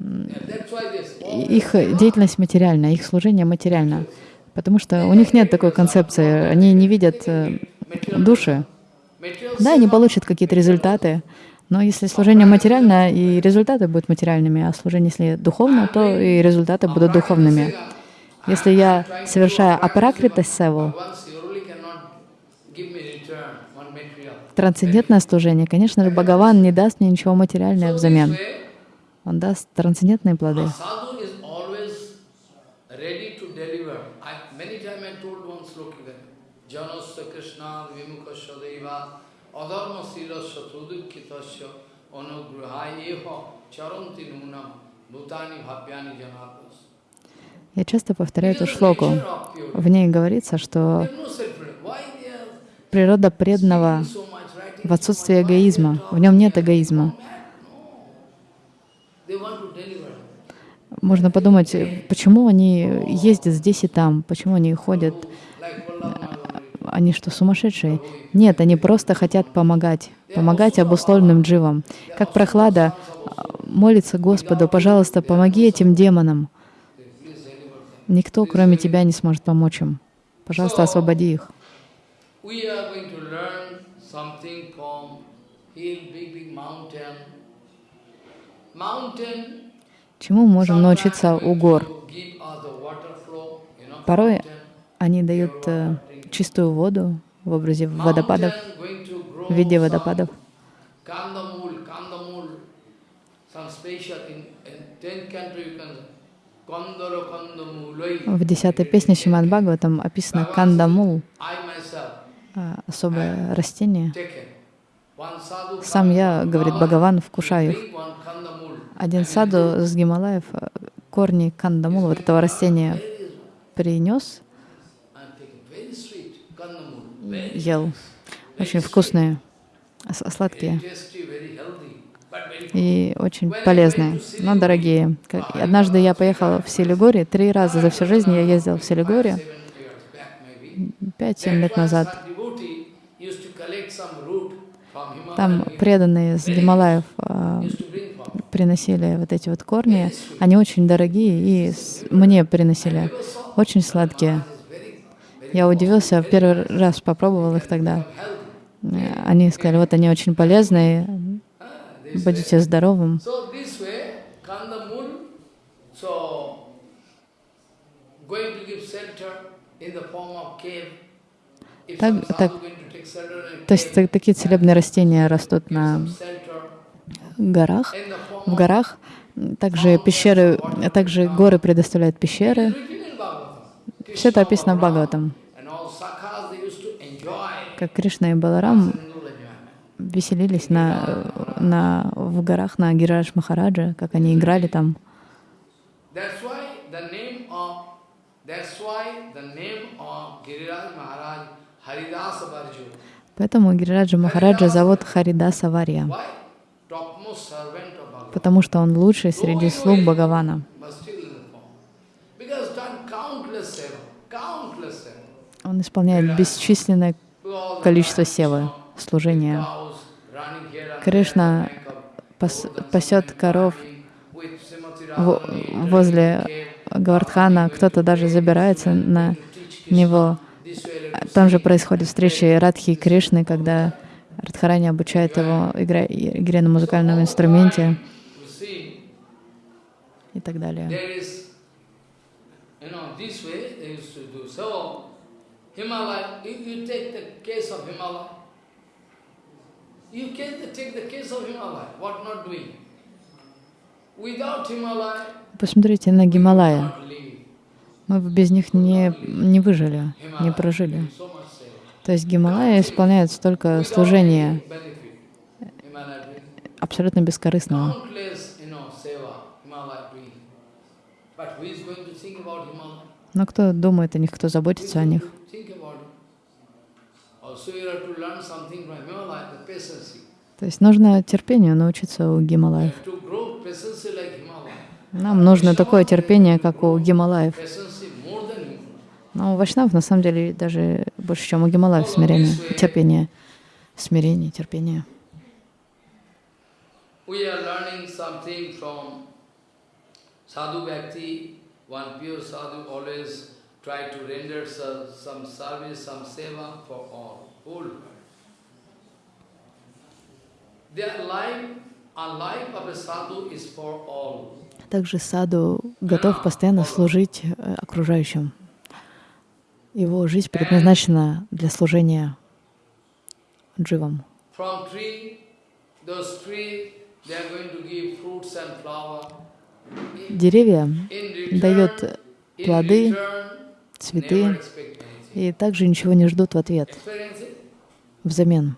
Их деятельность материальна, их служение материально. Потому что у них нет такой концепции, они не видят э, души. Да, они получат какие-то результаты, но если служение материально, и результаты будут материальными, а служение, если духовно, то и результаты будут духовными. Если я совершаю апаракрита севу, трансцендентное служение, конечно же, Бхагаван не даст мне ничего this взамен. Он даст трансцендентные плоды. Я часто повторяю эту шлоку. В ней говорится, что природа преданного в отсутствии эгоизма. В нем нет эгоизма. They want to deliver. Можно подумать, э, почему они ездят здесь и там, почему они ходят, Prahlad они что, сумасшедшие? Нет, они просто хотят помогать, помогать обусловленным дживам. Как прохлада молится Господу, пожалуйста, помоги этим демонам. Никто, кроме тебя, не сможет помочь им. Пожалуйста, освободи их. We are going to learn something from hill, big, big mountain. Чему можем научиться у гор? Порой они дают э, чистую воду в образе водопадов, в виде водопадов. В десятой песне Шимад Бхагаватам описано кандамул, а, особое растение. Сам я, говорит Бхагаван, вкушаю их. Один саду с Гималаев э, корни кандамула, вот этого растения, принес, ел. Очень вкусные, с- сладкие и очень полезные, но дорогие. Однажды я поехала в Силигури, три раза за всю жизнь я ездила в maybe. пять-семь лет назад. Там преданные с Гималаев приносили вот эти вот корни. Они очень дорогие и мне приносили. Очень сладкие. Я удивился, первый раз попробовал их тогда. Э, Они сказали, вот они очень полезные, будете здоровым. Так- так. То есть cave, та- такие целебные растения растут на горах, в горах. Также пещеры, также горы предоставляют пещеры. Все это описано в Бхагаватам. Как Кришна и Баларам веселились на, на, в горах на Гирадж Махараджа, как они играли там. Поэтому Гирираджа Махараджа зовут Харидаса Варья, Why? Topmost servant of Bhagavan. Потому что он лучший среди слуг Бхагавана. Он исполняет бесчисленное количество севы, служения. Кришна пасет коров возле. Гавардхана, кто-то даже забирается на него. Там же происходят встречи Радхи и Кришны, когда Радхарани обучает его игре, игре на музыкальном инструменте и так далее. Посмотрите на Гималая. Мы бы без них не, не выжили, не прожили. То есть Гималая исполняет столько служения абсолютно бескорыстного. Countless, you know, seva, Himalaya doing. But who is going to think about Himalaya? Но кто думает о них, кто заботится о них? То есть нужно терпению научиться у Гималаев. Нам нужно такое терпение, как у Гималаев. Но у Вайшнавов на самом деле даже больше, чем у Гималаев смирение, терпение, смирение, терпение. We are learning something from Sadhu Bhakti. One pure sadhu always try to render some service, some seva for all, whole world. Their life, a life of a sadhu is for all. Также саду готов постоянно служить э, окружающим. Его жизнь предназначена для служения дживам. From tree, those trees, they are going to give fruits and flower. Деревья дают плоды, цветы и также ничего не ждут в ответ, взамен.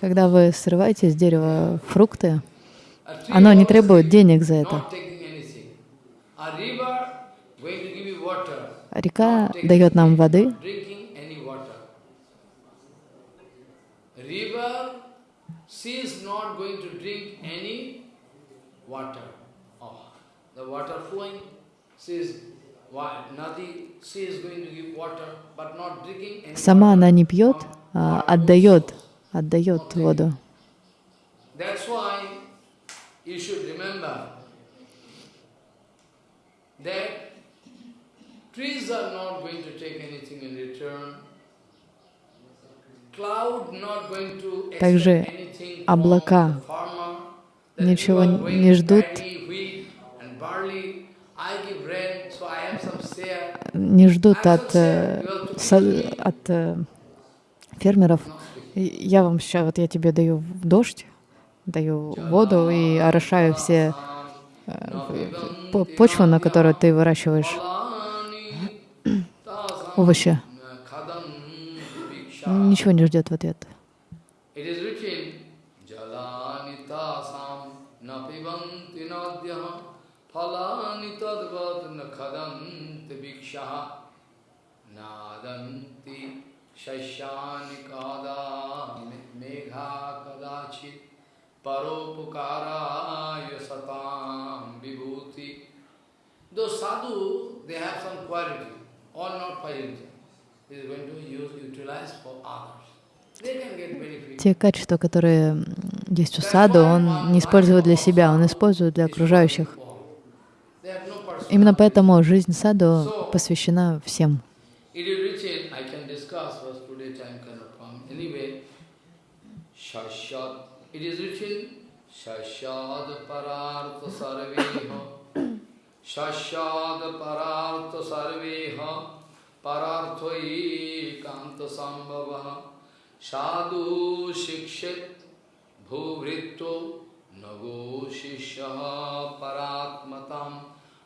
Когда вы срываете с дерева фрукты, оно не требует денег за это. А Река дает нам воды, she is not going to drink any water. Oh, the water flowing, she is Сама она не пьет, а отдает, отдает воду. Trees are not going to take anything in return. Cloud not going to expect Также облака ничего не ждут. Не ждут от, э, от э, фермеров. Я вам сейчас, вот я тебе даю дождь, даю воду и орошаю все э, по- почву, на которой ты выращиваешь овощи. Ничего не ждет в ответ. It is written, Jalani tasam na pibanti nadyaha phalani tadvat na khadanti vikshaha nadanti shashyani kada megha kadachit paropukaraya satam vibhuti. Those sadhu, they have some quality, all not for Те качества, которые есть у саду, он не использует для себя, он использует для окружающих. Именно поэтому жизнь саду посвящена всем. Shashad parartha sarveha, Pararthoi kanta sambhava, sadhu shikshit bhuvritto nago shishya paratmatam.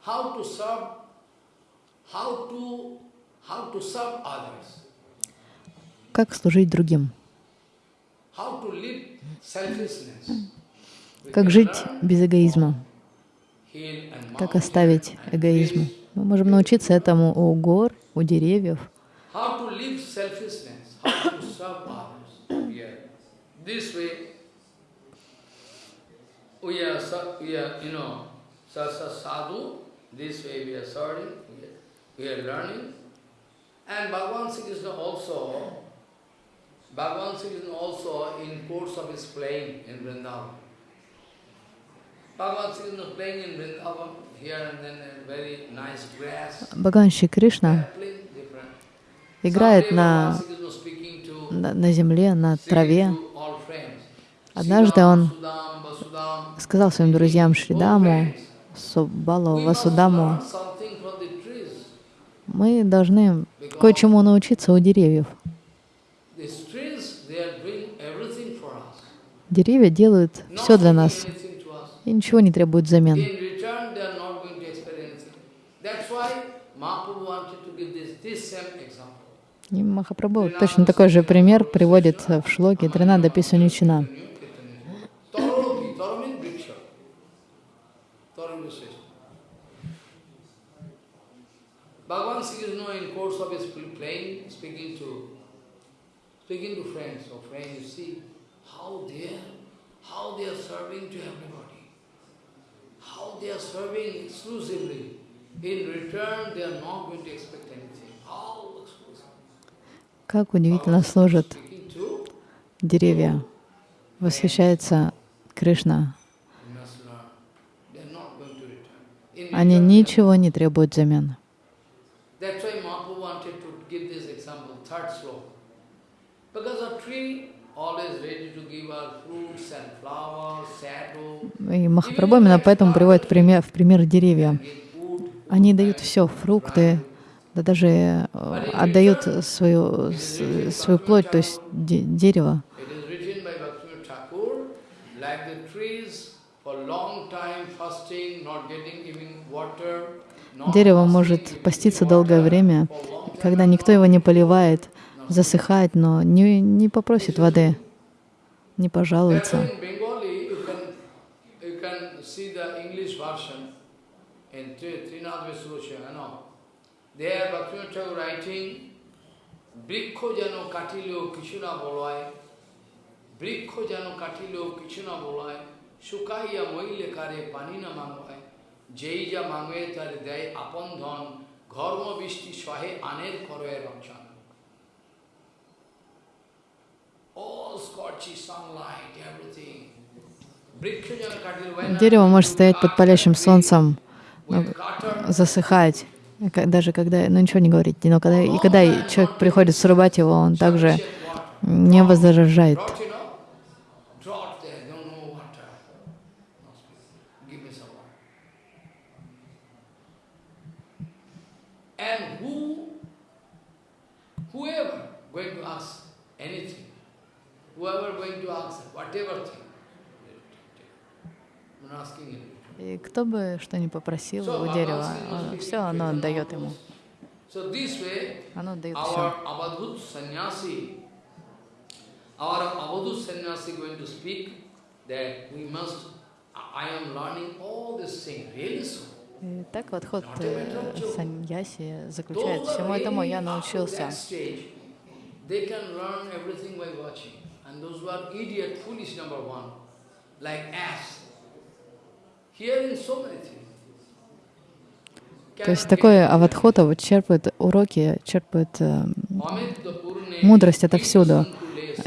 How to serve how to how to serve others, Как служить другим? how to live selfishness. We Как жить без эгоизма? Как оставить эгоизм? Мы можем научиться этому у гор, у деревьев. And Bhagavan Sri Krishna also, Bhagavan Sri Krishna also in course of his playing in Vrindavan. Bhagavan Sri Krishna playing in Vrindavan, Бхагаван Шри Кришна играет на, на, на земле, на траве. Однажды он сказал своим друзьям Шридаму, must Васудаму, мы должны кое-чему научиться у деревьев. Деревья делают все для нас и ничего не требуют взамен. In return, they are not going to expect anything. That's why Mahaprabhu wanted to give this, this same example. И Махапрабху точно такой же пример приводит в шлоке Тринада Писуничина. Srishta. Bhagavan Sri Krishna in course of his playing, speaking to speaking to friends, so friends, you see how they are, how they are serving to everybody. How they are serving exclusively. In return, they are not going to expect anything. Как удивительно служат деревья. Восхищается Кришна. Они ничего не требуют взамен. И Махапрабху именно поэтому приводит пример, в пример деревья. Они дают все, фрукты, да даже э, отдают свою, свою плоть, то есть де- дерево. Дерево может поститься долгое время, когда никто его не поливает, засыхает, но не, не попросит воды, не пожалуется. in Bengali, you There Bhaktivinoda Thakur writing, Brikho jano katilo kishuna bolai, Brikho jano katilo kishuna bolai, Sukaiya moile kare panina mangwai, Jaija mangwe tar day upon dhon, Gharma vishti swahe aner korve rakshana. Дерево может стоять под палящим солнцем, засыхать даже когда, ну ничего не говорить, но когда, и когда человек приходит срубать его, он также не возражает. Whoever going to ask anything, whatever thing, I'm asking you. И кто бы что ни попросил у дерева, все оно отдает ему. Оно отдает все. Avadhut sannyasi, our Avadhut sannyasi going to speak that we must, I am learning all these things, really so. И так вот ход э, саньяси заключается. Всему этому я научился. Stage, they can learn everything by watching. And those who are idiot, foolish number one, like ass, hearing so many things. То есть такой аватхота вот черпает уроки, черпает э, Мудрость отовсюду.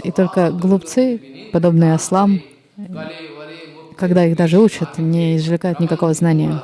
И только глупцы, подобные ослам, когда их даже учат, не извлекают никакого знания.